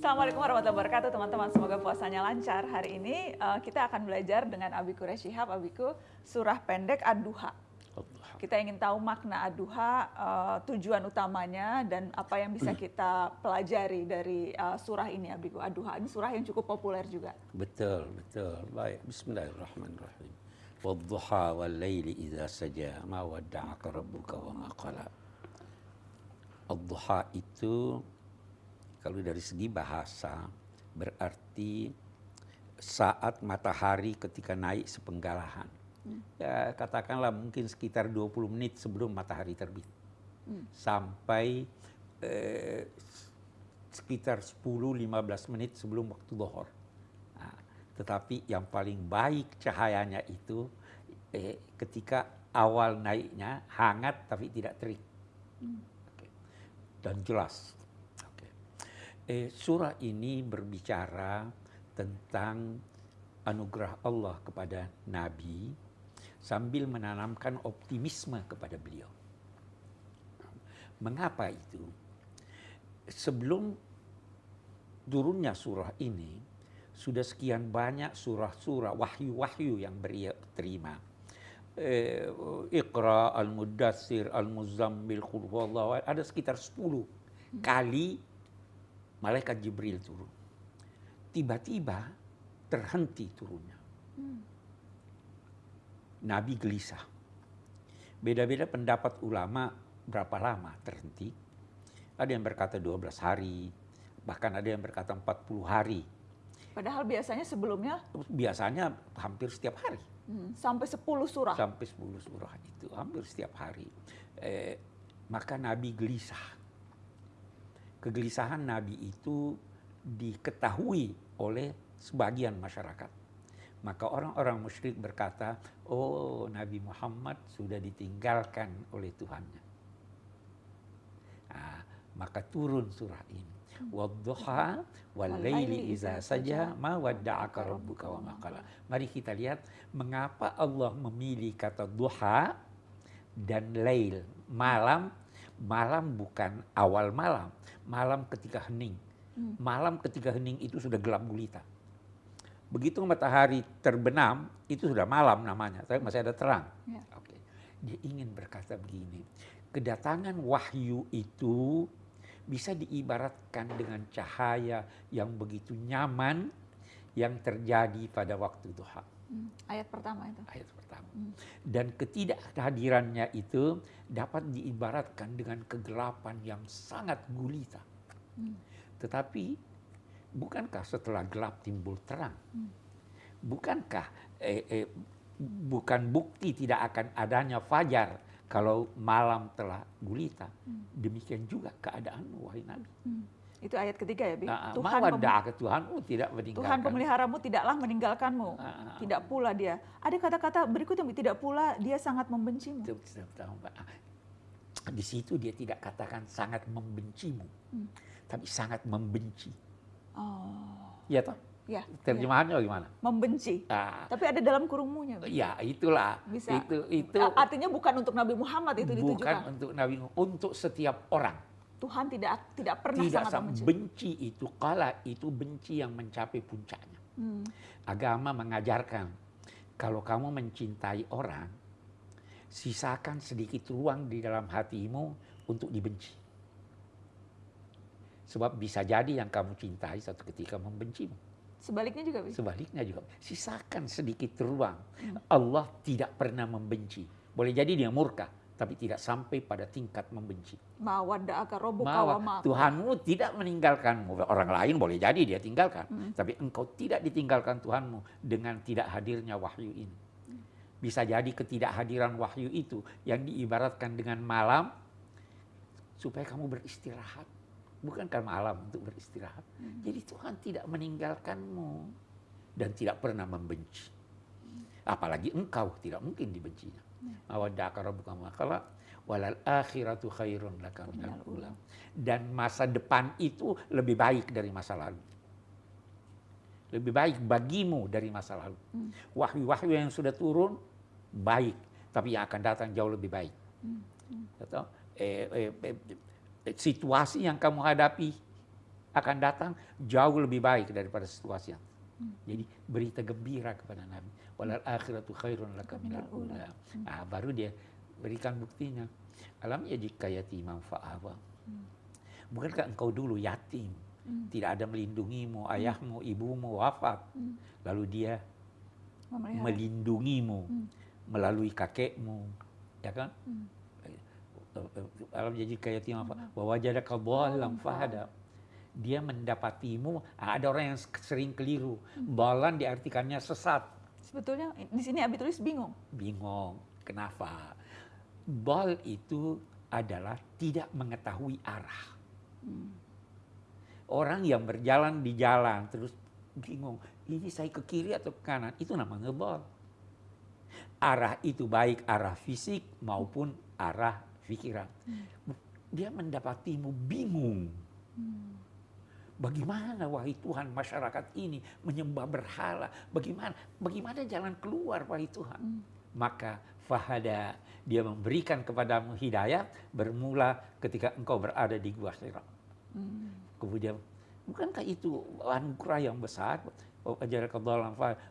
Assalamualaikum warahmatullahi wabarakatuh teman-teman. Semoga puasanya lancar. Hari ini uh, kita akan belajar dengan Abiku Reshihab, Abiku surah pendek Ad-Duha. Kita ingin tahu makna Ad-Duha, uh, tujuan utamanya dan apa yang bisa kita pelajari dari uh, surah ini Abiku Ad-Duha. Ini surah yang cukup populer juga. Betul, betul. Baik, bismillahirrahmanirrahim. Wadduha wal laili idza saja ma wadda'aka rabbuka wa ma qala. Ad-duha itu kalau dari segi bahasa berarti saat matahari ketika naik sepenggalahan. Hmm. Ya, katakanlah mungkin sekitar 20 menit sebelum matahari terbit. Hmm. Sampai eh, sekitar 10-15 menit sebelum waktu dohor. Nah, tetapi yang paling baik cahayanya itu eh, ketika awal naiknya hangat tapi tidak terik. Hmm. Okay. Dan jelas Eh, surah ini berbicara tentang anugerah Allah kepada Nabi sambil menanamkan optimisme kepada beliau. Mengapa itu? Sebelum turunnya surah ini, sudah sekian banyak surah-surah wahyu-wahyu yang beliau terima. Eh, Iqra, Al-Mudassir, Al-Muzammil, Qurwallah, ada sekitar 10 kali malaikat Jibril turun. Tiba-tiba terhenti turunnya. Hmm. Nabi gelisah. Beda-beda pendapat ulama berapa lama terhenti. Ada yang berkata 12 hari, bahkan ada yang berkata 40 hari. Padahal biasanya sebelumnya? Biasanya hampir setiap hari. Hmm, sampai 10 surah? Sampai 10 surah itu, hampir setiap hari. Eh, maka Nabi gelisah kegelisahan Nabi itu diketahui oleh sebagian masyarakat. Maka orang-orang musyrik berkata, oh Nabi Muhammad sudah ditinggalkan oleh Tuhannya. Nah, maka turun surah ini. Wadduha wal laili iza saja ma wadda'aka rabbuka wa maqala. Mari kita lihat mengapa Allah memilih kata duha dan lail, malam malam bukan awal malam, malam ketika hening. Hmm. Malam ketika hening itu sudah gelap gulita. Begitu matahari terbenam, itu sudah malam namanya, tapi masih ada terang. Ya. Oke. Dia ingin berkata begini, kedatangan wahyu itu bisa diibaratkan dengan cahaya yang begitu nyaman yang terjadi pada waktu duha. Hmm, ayat pertama itu. Ayat pertama. Hmm. Dan ketidakhadirannya itu dapat diibaratkan dengan kegelapan yang sangat gulita. Hmm. Tetapi bukankah setelah gelap timbul terang? Hmm. Bukankah eh, eh, bukan bukti tidak akan adanya fajar kalau malam telah gulita? Hmm. Demikian juga keadaan wahai Nabi. Hmm. Itu ayat ketiga ya, Bi. Nah, Tuhan ke Tuhanmu tidak meninggalkan. Tuhan pemeliharamu tidaklah meninggalkanmu. Nah, tidak pula dia. Ada kata-kata berikutnya, tidak pula dia sangat membencimu. Di situ dia tidak katakan sangat membencimu, hmm. tapi sangat membenci. Oh. Iya toh? Ya, Terjemahannya ya. gimana? Membenci. Nah, Tapi ada dalam kurungmunya. Ya, itulah. Bisa. Itu itu artinya bukan untuk Nabi Muhammad itu bukan ditujukan. Bukan untuk Nabi, untuk setiap orang. Tuhan tidak tidak pernah tidak sangat membenci. benci itu kala itu benci yang mencapai puncaknya. Hmm. Agama mengajarkan kalau kamu mencintai orang, sisakan sedikit ruang di dalam hatimu untuk dibenci. Sebab bisa jadi yang kamu cintai satu ketika membencimu. Sebaliknya juga bisa. Sebaliknya juga. Sisakan sedikit ruang. Hmm. Allah tidak pernah membenci. Boleh jadi dia murka tapi tidak sampai pada tingkat membenci. Mawa, Tuhanmu tidak meninggalkanmu. Orang lain boleh jadi dia tinggalkan, hmm. tapi engkau tidak ditinggalkan Tuhanmu dengan tidak hadirnya wahyu ini. Bisa jadi ketidakhadiran wahyu itu yang diibaratkan dengan malam supaya kamu beristirahat. Bukankah malam untuk beristirahat? Hmm. Jadi Tuhan tidak meninggalkanmu dan tidak pernah membenci. Apalagi engkau tidak mungkin dibencinya. Awadaka rabbuka makala walal akhiratu khairun laka minal ulam. Dan masa depan itu lebih baik dari masa lalu. Lebih baik bagimu dari masa lalu. Hmm. Wahyu-wahyu yang sudah turun baik, tapi yang akan datang jauh lebih baik. Hmm. Hmm. Eh, eh, eh, situasi yang kamu hadapi akan datang jauh lebih baik daripada situasi yang. Jadi berita gembira kepada Nabi. Walal akhiratu khairun laka minal ula. Nah, baru dia berikan buktinya. Alam ya jika yatimam fa'awa. Hmm. Bukankah engkau dulu yatim? Hmm. Tidak ada melindungimu, ayahmu, ibumu wafat. Lalu dia melindungimu melalui kakekmu. Ya kan? Alam jadi kaya timam bahwa jadaka dhalam fahada dia mendapatimu. Nah, ada orang yang sering keliru. Balan diartikannya sesat. Sebetulnya di sini Abi tulis bingung. Bingung. Kenapa? Bal itu adalah tidak mengetahui arah. Hmm. Orang yang berjalan di jalan terus bingung. Ini saya ke kiri atau ke kanan. Itu namanya bal. Arah itu baik arah fisik maupun arah pikiran. Hmm. Dia mendapatimu bingung. Hmm Bagaimana wahai Tuhan masyarakat ini menyembah berhala? Bagaimana bagaimana jalan keluar wahai Tuhan? Hmm. Maka fahada dia memberikan kepadamu hidayah bermula ketika engkau berada di gua Hira. Hmm. Kemudian bukankah itu anugerah yang besar? Fa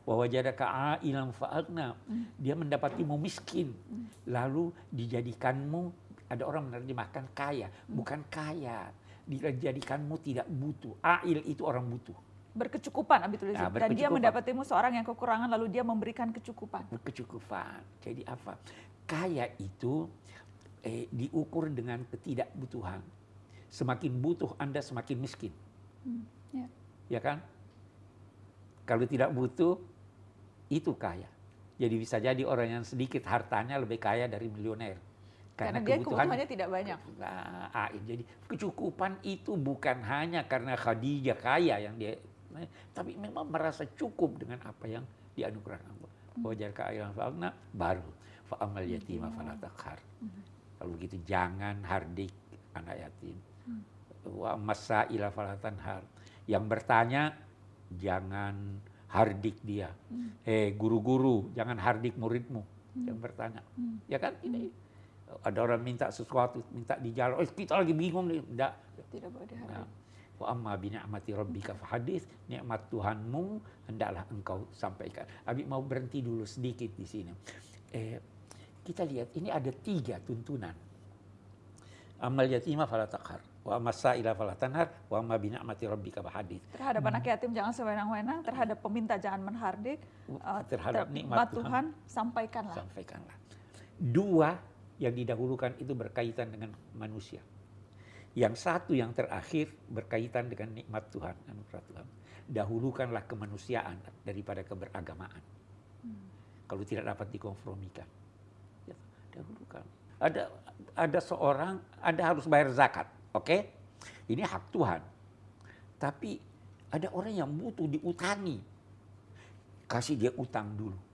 wa wajadaka ailan fa'agna. Hmm. Dia mendapatimu miskin. Hmm. Lalu dijadikanmu ada orang menerjemahkan kaya, hmm. bukan kaya dijadikanmu tidak butuh. Ail itu orang butuh. Berkecukupan Abi tulis. Nah, Dan dia mendapatimu seorang yang kekurangan lalu dia memberikan kecukupan. Kecukupan. Jadi apa? Kaya itu eh, diukur dengan ketidakbutuhan. Semakin butuh Anda semakin miskin. Hmm, ya. ya kan? Kalau tidak butuh itu kaya. Jadi bisa jadi orang yang sedikit hartanya lebih kaya dari milioner. Karena, karena dia kebutuhannya tidak banyak. Nah, jadi kecukupan itu bukan hanya karena Khadijah kaya yang dia, tapi memang merasa cukup dengan apa yang dianugerahkan Allah. Hmm. Wajar kaya fa'alna baru fa'amal yatima hmm. falatakhar. Hmm. Kalau begitu jangan hardik anak yatim. Hmm. Wa masa ila har. Yang bertanya jangan hardik dia. Eh guru-guru jangan hardik muridmu yang bertanya. Ya kan ini ada orang minta sesuatu, minta di jalan, oh kita lagi bingung nih, enggak. Tidak boleh diharap. Nah, wa amma bi ni'mati rabbika fahadis, nikmat Tuhanmu hendaklah engkau sampaikan. Abi mau berhenti dulu sedikit di sini. Eh, kita lihat ini ada tiga tuntunan. Amal yatimah fala taqhar, wa amma sa'ila fala tanhar, wa amma bi ni'mati rabbika fahadis. Terhadap hmm. anak yatim jangan sewenang-wenang, terhadap peminta jangan menhardik, uh, terhadap ter nikmat Tuhan, Tuhan sampaikanlah. Sampaikanlah. Dua yang didahulukan itu berkaitan dengan manusia. Yang satu yang terakhir berkaitan dengan nikmat Tuhan, anugerah Tuhan. Dahulukanlah kemanusiaan daripada keberagamaan. Hmm. Kalau tidak dapat dikonformikan. Ya, dahulukan. Ada ada seorang, Anda harus bayar zakat, oke? Okay? Ini hak Tuhan. Tapi ada orang yang butuh diutangi. Kasih dia utang dulu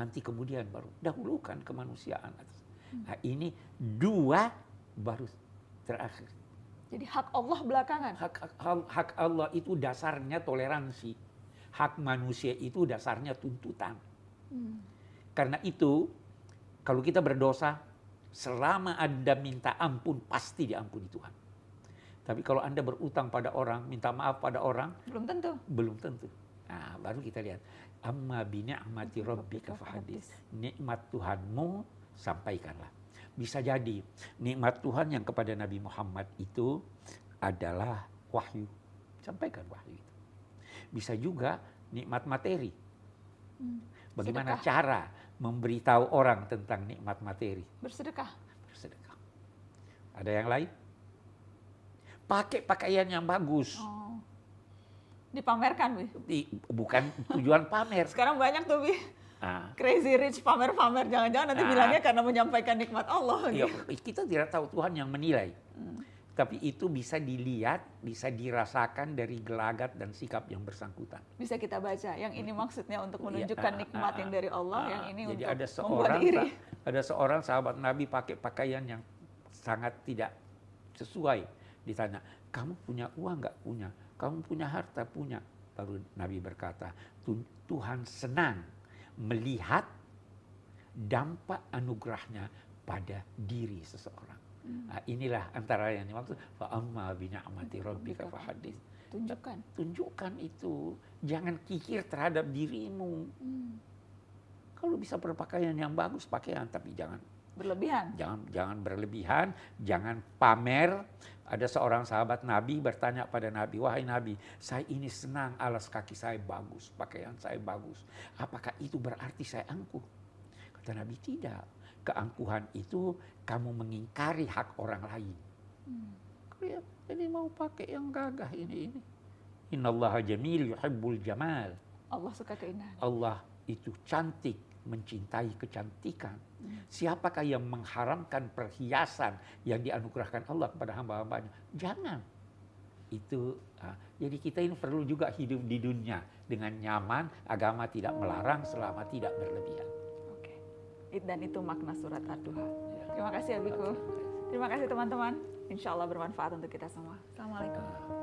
nanti kemudian baru dahulukan kemanusiaan. Nah, ini dua baru terakhir. Jadi hak Allah belakangan. Hak, hak, hak Allah itu dasarnya toleransi. Hak manusia itu dasarnya tuntutan. Hmm. Karena itu kalau kita berdosa selama Anda minta ampun pasti diampuni Tuhan. Tapi kalau Anda berutang pada orang, minta maaf pada orang, belum tentu. Belum tentu. Nah, baru kita lihat amma bi ni'mati rabbika fahadis. Nikmat Tuhanmu sampaikanlah. Bisa jadi nikmat Tuhan yang kepada Nabi Muhammad itu adalah wahyu. Sampaikan wahyu itu. Bisa juga nikmat materi. Hmm. Bagaimana Sedekah. cara memberitahu orang tentang nikmat materi? Bersedekah. Bersedekah. Ada yang lain? Pakai pakaian yang bagus. Oh dipamerkan, Bi? Di, bukan tujuan pamer. Sekarang banyak tuh, Bi. Ah. Crazy rich pamer-pamer, jangan-jangan nanti ah. bilangnya karena menyampaikan nikmat Allah. Ya, kita tidak tahu Tuhan yang menilai. Hmm. Tapi itu bisa dilihat, bisa dirasakan dari gelagat dan sikap yang bersangkutan. Bisa kita baca. Yang ini maksudnya untuk iya, menunjukkan ya, nikmat yang dari Allah, yang ini jadi untuk ada seorang, diri. Ada seorang sahabat Nabi pakai pakaian yang sangat tidak sesuai. Ditanya, kamu punya uang nggak? Punya kamu punya harta, punya. Baru Nabi berkata, Tuhan senang melihat dampak anugerahnya pada diri seseorang. Nah, inilah antara yang dimaksud fa amma bi ni'mati rabbika fahadits. Tunjukkan. Tunjukkan itu. Jangan kikir terhadap dirimu. Hmm. Kalau bisa berpakaian yang bagus pakaian tapi jangan Berlebihan. jangan jangan berlebihan, jangan pamer. Ada seorang sahabat Nabi bertanya pada Nabi, "Wahai Nabi, saya ini senang alas kaki saya bagus, pakaian saya bagus. Apakah itu berarti saya angkuh?" Kata Nabi, "Tidak. Keangkuhan itu kamu mengingkari hak orang lain." Hmm. Ini mau pakai yang gagah ini ini. Innallaha jamil yuhibbul jamal. Allah suka keindahan. Allah itu cantik, mencintai kecantikan. Siapakah yang mengharamkan perhiasan yang dianugerahkan Allah kepada hamba-hambanya? Jangan. Itu ah, jadi kita ini perlu juga hidup di dunia dengan nyaman, agama tidak melarang selama tidak berlebihan. Oke. Dan itu makna surat Ad-Duha. Ya. Terima kasih Abiku. Terima kasih teman-teman. Insya Allah bermanfaat untuk kita semua. Assalamualaikum. Ah.